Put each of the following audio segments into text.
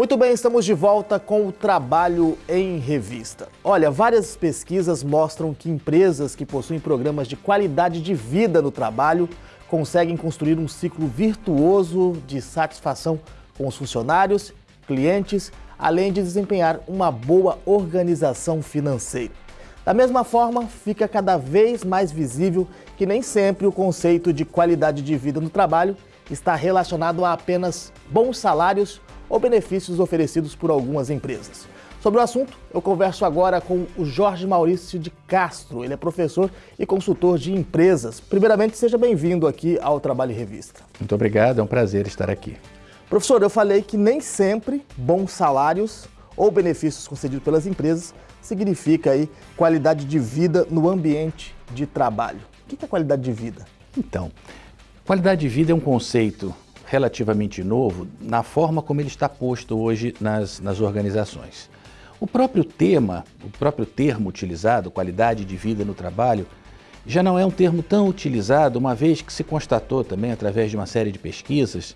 Muito bem, estamos de volta com o Trabalho em Revista. Olha, várias pesquisas mostram que empresas que possuem programas de qualidade de vida no trabalho conseguem construir um ciclo virtuoso de satisfação com os funcionários, clientes, além de desempenhar uma boa organização financeira. Da mesma forma, fica cada vez mais visível que nem sempre o conceito de qualidade de vida no trabalho está relacionado a apenas bons salários ou benefícios oferecidos por algumas empresas. Sobre o assunto, eu converso agora com o Jorge Maurício de Castro. Ele é professor e consultor de empresas. Primeiramente, seja bem-vindo aqui ao Trabalho em Revista. Muito obrigado, é um prazer estar aqui. Professor, eu falei que nem sempre bons salários ou benefícios concedidos pelas empresas significa aí qualidade de vida no ambiente de trabalho. O que é qualidade de vida? Então, qualidade de vida é um conceito relativamente novo na forma como ele está posto hoje nas, nas organizações. O próprio tema, o próprio termo utilizado, qualidade de vida no trabalho, já não é um termo tão utilizado, uma vez que se constatou também, através de uma série de pesquisas,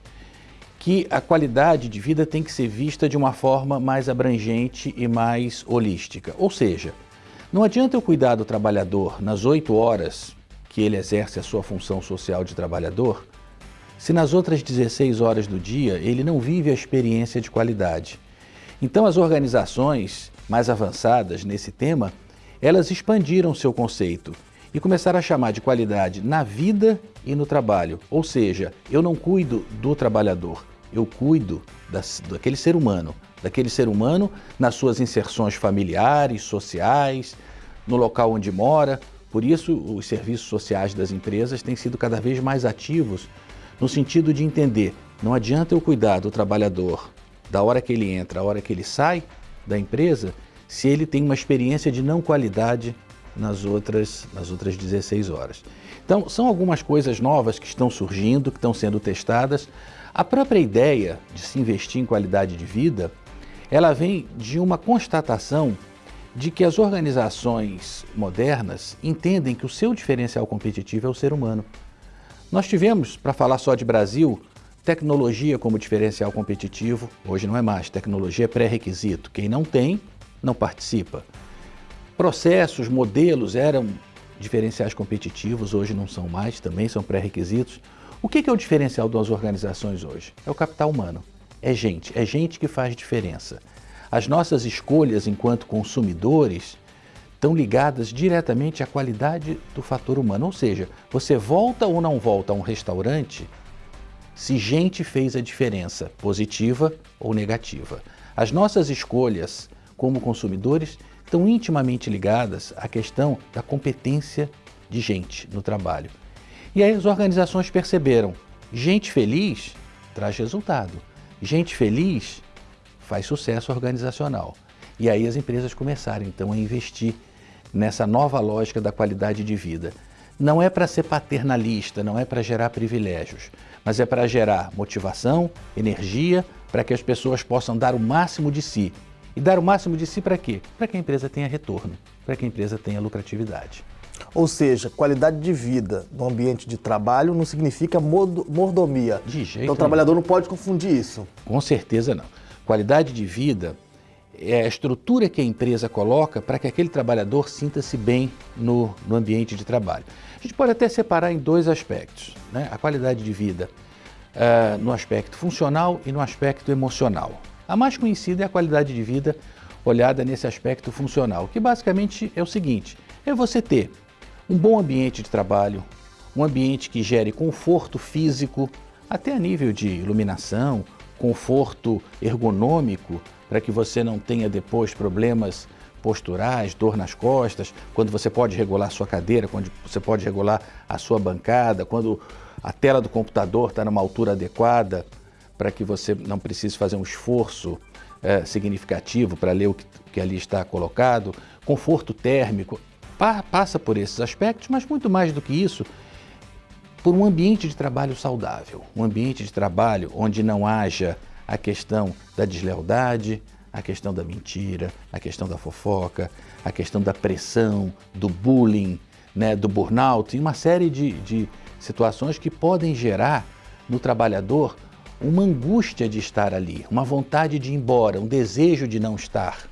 que a qualidade de vida tem que ser vista de uma forma mais abrangente e mais holística. Ou seja, não adianta eu cuidar do trabalhador nas oito horas que ele exerce a sua função social de trabalhador, se nas outras 16 horas do dia ele não vive a experiência de qualidade. Então as organizações mais avançadas nesse tema, elas expandiram seu conceito e começaram a chamar de qualidade na vida e no trabalho. Ou seja, eu não cuido do trabalhador, eu cuido das, daquele ser humano, daquele ser humano nas suas inserções familiares, sociais, no local onde mora. Por isso, os serviços sociais das empresas têm sido cada vez mais ativos no sentido de entender, não adianta eu cuidar do trabalhador da hora que ele entra, a hora que ele sai da empresa, se ele tem uma experiência de não qualidade nas outras, nas outras 16 horas. Então, são algumas coisas novas que estão surgindo, que estão sendo testadas. A própria ideia de se investir em qualidade de vida, ela vem de uma constatação de que as organizações modernas entendem que o seu diferencial competitivo é o ser humano. Nós tivemos, para falar só de Brasil, tecnologia como diferencial competitivo. Hoje não é mais, tecnologia é pré-requisito. Quem não tem, não participa. Processos, modelos eram diferenciais competitivos, hoje não são mais, também são pré-requisitos. O que é o diferencial das organizações hoje? É o capital humano. É gente, é gente que faz diferença. As nossas escolhas enquanto consumidores estão ligadas diretamente à qualidade do fator humano. Ou seja, você volta ou não volta a um restaurante se gente fez a diferença, positiva ou negativa. As nossas escolhas como consumidores estão intimamente ligadas à questão da competência de gente no trabalho. E aí as organizações perceberam, gente feliz traz resultado, gente feliz faz sucesso organizacional. E aí as empresas começaram então a investir nessa nova lógica da qualidade de vida. Não é para ser paternalista, não é para gerar privilégios, mas é para gerar motivação, energia, para que as pessoas possam dar o máximo de si. E dar o máximo de si para quê? Para que a empresa tenha retorno, para que a empresa tenha lucratividade. Ou seja, qualidade de vida no ambiente de trabalho não significa mordomia. De jeito Então o trabalhador não pode confundir isso. Com certeza não. Qualidade de vida é a estrutura que a empresa coloca para que aquele trabalhador sinta-se bem no, no, ambiente de trabalho. A gente pode até separar em dois aspectos, né? a qualidade de vida uh, no aspecto funcional e no aspecto emocional. A mais conhecida é a qualidade de vida olhada nesse aspecto funcional, que basicamente é o seguinte, é você ter um bom ambiente de trabalho, um ambiente que gere conforto físico, até a nível de iluminação, conforto ergonômico, para que você não tenha depois problemas posturais, dor nas costas, quando você pode regular sua cadeira, quando você pode regular a sua bancada, quando a tela do computador está numa altura adequada, para que você não precise fazer um esforço é, significativo para ler o que, que, ali está colocado, conforto térmico, pa, passa por esses aspectos, mas muito mais do que isso, por um ambiente de trabalho saudável, um ambiente de trabalho onde não haja a questão da deslealdade, a questão da mentira, a questão da fofoca, a questão da pressão, do bullying, né, do burnout e uma série de, de situações que podem gerar no trabalhador uma angústia de estar ali, uma vontade de ir embora, um desejo de não estar.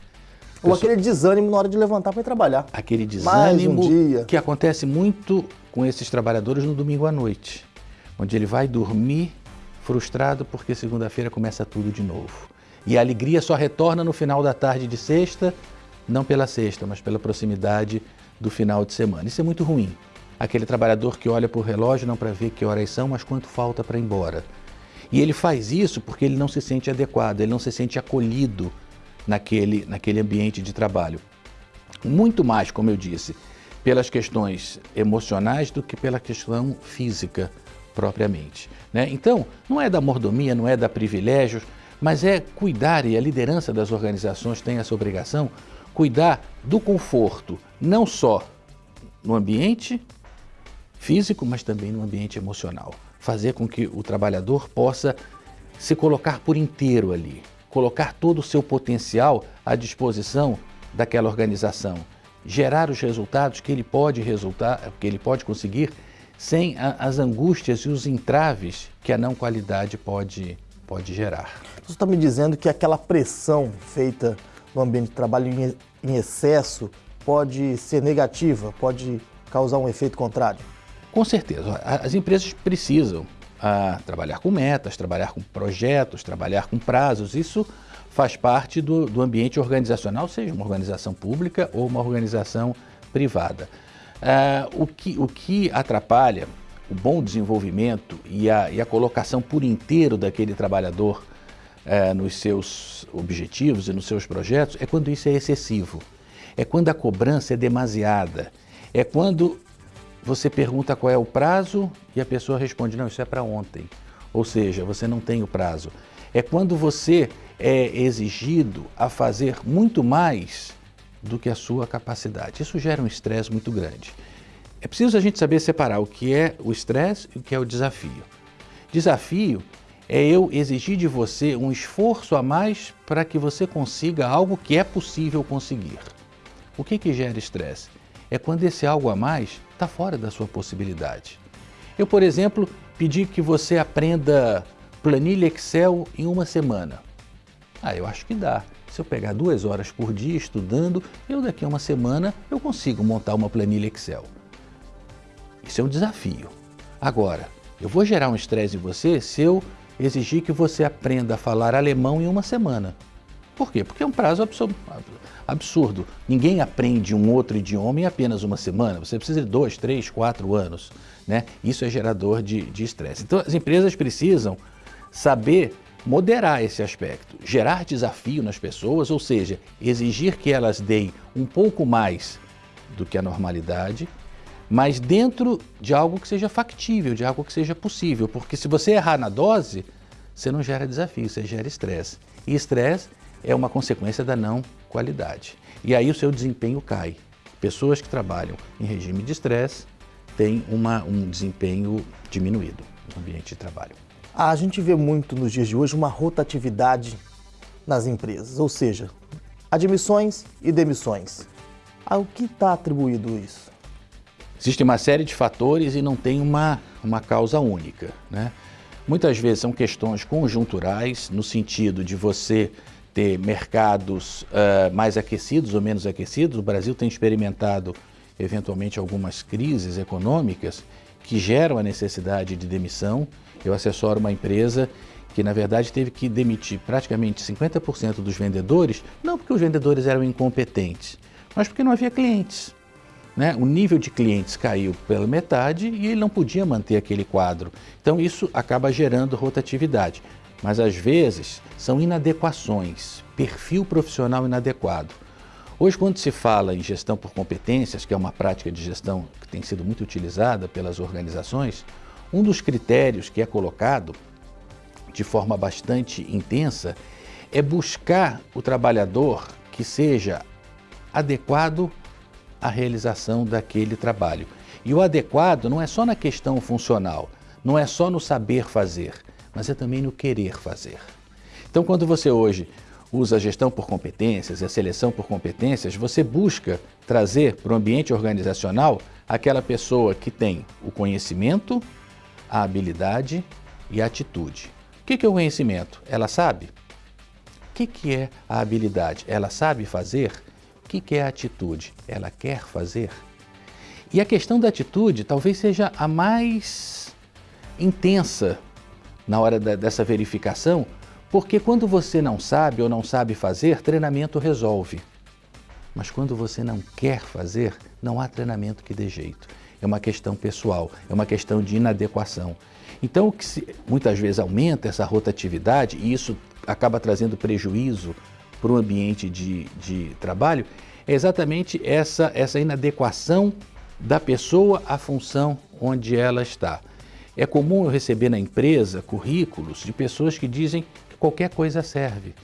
Ou aquele desânimo na hora de levantar para ir trabalhar. Aquele desânimo um que acontece muito com esses trabalhadores no domingo à noite, onde ele vai dormir frustrado porque segunda-feira começa tudo de novo. E a alegria só retorna no final da tarde de sexta, não pela sexta, mas pela proximidade do final de semana. Isso é muito ruim. Aquele trabalhador que olha para o relógio não para ver que horas são, mas quanto falta para ir embora. E ele faz isso porque ele não se sente adequado, ele não se sente acolhido naquele, naquele ambiente de trabalho. Muito mais, como eu disse, pelas questões emocionais do que pela questão física propriamente. Né? Então, não é da mordomia, não é da privilégios, mas é cuidar, e a liderança das organizações tem essa obrigação, cuidar do conforto, não só no ambiente físico, mas também no ambiente emocional. Fazer com que o trabalhador possa se colocar por inteiro ali, colocar todo o seu potencial à disposição daquela organização, gerar os resultados que ele pode resultar, que ele pode conseguir sem a, as angústias e os entraves que a não qualidade pode, pode gerar. Você está me dizendo que aquela pressão feita no ambiente de trabalho em, em excesso pode ser negativa, pode causar um efeito contrário? Com certeza. As empresas precisam ah, trabalhar com metas, trabalhar com projetos, trabalhar com prazos. Isso faz parte do, do ambiente organizacional, seja uma organização pública ou uma organização privada. Ah, o, que, o que atrapalha o bom desenvolvimento e a, e a colocação por inteiro daquele trabalhador é, nos seus objetivos e nos seus projetos é quando isso é excessivo. É quando a cobrança é demasiada. É quando você pergunta qual é o prazo e a pessoa responde: não, isso é para ontem. Ou seja, você não tem o prazo. É quando você é exigido a fazer muito mais do que a sua capacidade. Isso gera um estresse muito grande. É preciso a gente saber separar o que é o estresse e o que é o desafio. Desafio é eu exigir de você um esforço a mais para que você consiga algo que é possível conseguir. O que, que gera estresse? É quando esse algo a mais está fora da sua possibilidade. Eu, por exemplo, pedi que você aprenda planilha Excel em uma semana. Ah, eu acho que dá. Se eu pegar duas horas por dia estudando, eu daqui a uma semana eu consigo montar uma planilha Excel. Isso é um desafio. Agora, eu vou gerar um estresse em você se eu exigir que você aprenda a falar alemão em uma semana. Por quê? Porque é um prazo absurdo. Ninguém aprende um outro idioma em apenas uma semana. Você precisa de dois, três, quatro anos. Né? Isso é gerador de estresse. Então, as empresas precisam saber moderar esse aspecto, gerar desafio nas pessoas, ou seja, exigir que elas deem um pouco mais do que a normalidade, mas dentro de algo que seja factível, de algo que seja possível, porque se você errar na dose, você não gera desafio, você gera estresse. E estresse é uma consequência da não qualidade. E aí o seu desempenho cai. Pessoas que trabalham em regime de estresse têm uma, um desempenho diminuído no ambiente de trabalho. A gente vê muito nos dias de hoje uma rotatividade nas empresas, ou seja, admissões e demissões. Ao que está atribuído isso? Existe uma série de fatores e não tem uma, uma causa única. Né? Muitas vezes são questões conjunturais, no sentido de você ter mercados uh, mais aquecidos ou menos aquecidos. O Brasil tem experimentado, eventualmente, algumas crises econômicas que geram a necessidade de demissão. Eu assessoro uma empresa que, na verdade, teve que demitir praticamente 50% dos vendedores, não porque os vendedores eram incompetentes, mas porque não havia clientes. Né? O nível de clientes caiu pela metade e ele não podia manter aquele quadro. Então isso acaba gerando rotatividade. Mas às vezes são inadequações, perfil profissional inadequado. Hoje, quando se fala em gestão por competências, que é uma prática de gestão que tem sido muito utilizada pelas organizações, um dos critérios que é colocado de forma bastante intensa é buscar o trabalhador que seja adequado a realização daquele trabalho. E o adequado não é só na questão funcional, não é só no saber fazer, mas é também no querer fazer. Então, quando você hoje usa a gestão por competências e a seleção por competências, você busca trazer para o ambiente organizacional aquela pessoa que tem o conhecimento, a habilidade e a atitude. O que é o conhecimento? Ela sabe? O que é a habilidade? Ela sabe fazer? O que é a atitude? Ela quer fazer? E a questão da atitude talvez seja a mais intensa na hora da, dessa verificação, porque quando você não sabe ou não sabe fazer, treinamento resolve. Mas quando você não quer fazer, não há treinamento que dê jeito. É uma questão pessoal, é uma questão de inadequação. Então, o que se, muitas vezes aumenta essa rotatividade, e isso acaba trazendo prejuízo para o ambiente de, de trabalho, é exatamente essa, essa inadequação da pessoa à função onde ela está. É comum eu receber na empresa currículos de pessoas que dizem que qualquer coisa serve.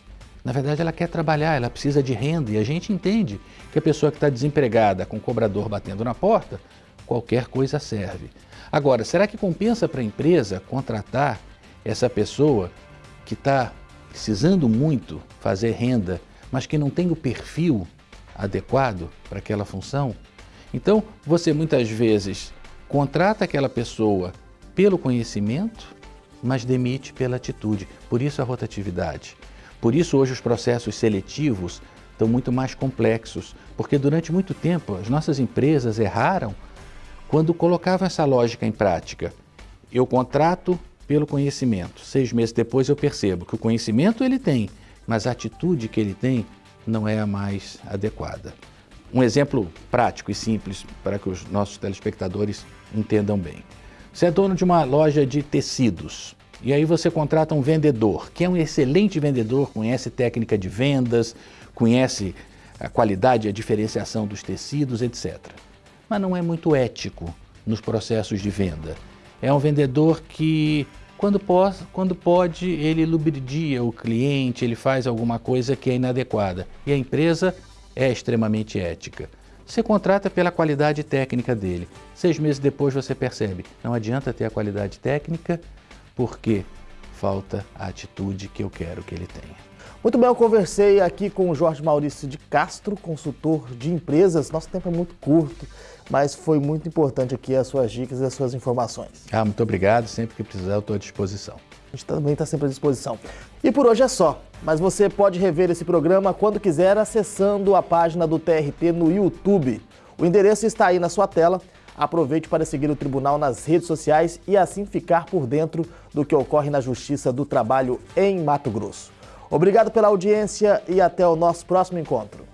Na verdade, ela quer trabalhar, ela precisa de renda e a gente entende que a pessoa que está desempregada, com o cobrador batendo na porta, qualquer coisa serve. Agora, será que compensa para a empresa contratar essa pessoa que está precisando muito fazer renda, mas que não tem o perfil adequado para aquela função? Então, você muitas vezes contrata aquela pessoa pelo conhecimento, mas demite pela atitude. Por isso a rotatividade. Por isso hoje os processos seletivos estão muito mais complexos, porque durante muito tempo as nossas empresas erraram quando colocavam essa lógica em prática. Eu contrato pelo conhecimento. Seis meses depois eu percebo que o conhecimento ele tem, mas a atitude que ele tem não é a mais adequada. Um exemplo prático e simples para que os nossos telespectadores entendam bem. Você é dono de uma loja de tecidos e aí você contrata um vendedor, que é um excelente vendedor, conhece técnica de vendas, conhece a qualidade e a diferenciação dos tecidos, etc. Mas não é muito ético nos processos de venda. É um vendedor que, quando pode, quando pode ele lubridia o cliente, ele faz alguma coisa que é inadequada. E a empresa é extremamente ética. Você contrata pela qualidade técnica dele. Seis meses depois você percebe, não adianta ter a qualidade técnica porque falta a atitude que eu quero que ele tenha. Muito bem, eu conversei aqui com o Jorge Maurício de Castro, consultor de empresas. Nosso tempo é muito curto, mas foi muito importante aqui as suas dicas e as suas informações. Ah, muito obrigado. Sempre que precisar, eu estou à disposição. A gente também está sempre à disposição. E por hoje é só, mas você pode rever esse programa quando quiser acessando a página do TRT no YouTube. O endereço está aí na sua tela. Aproveite para seguir o tribunal nas redes sociais e assim ficar por dentro do que ocorre na Justiça do Trabalho em Mato Grosso. Obrigado pela audiência e até o nosso próximo encontro.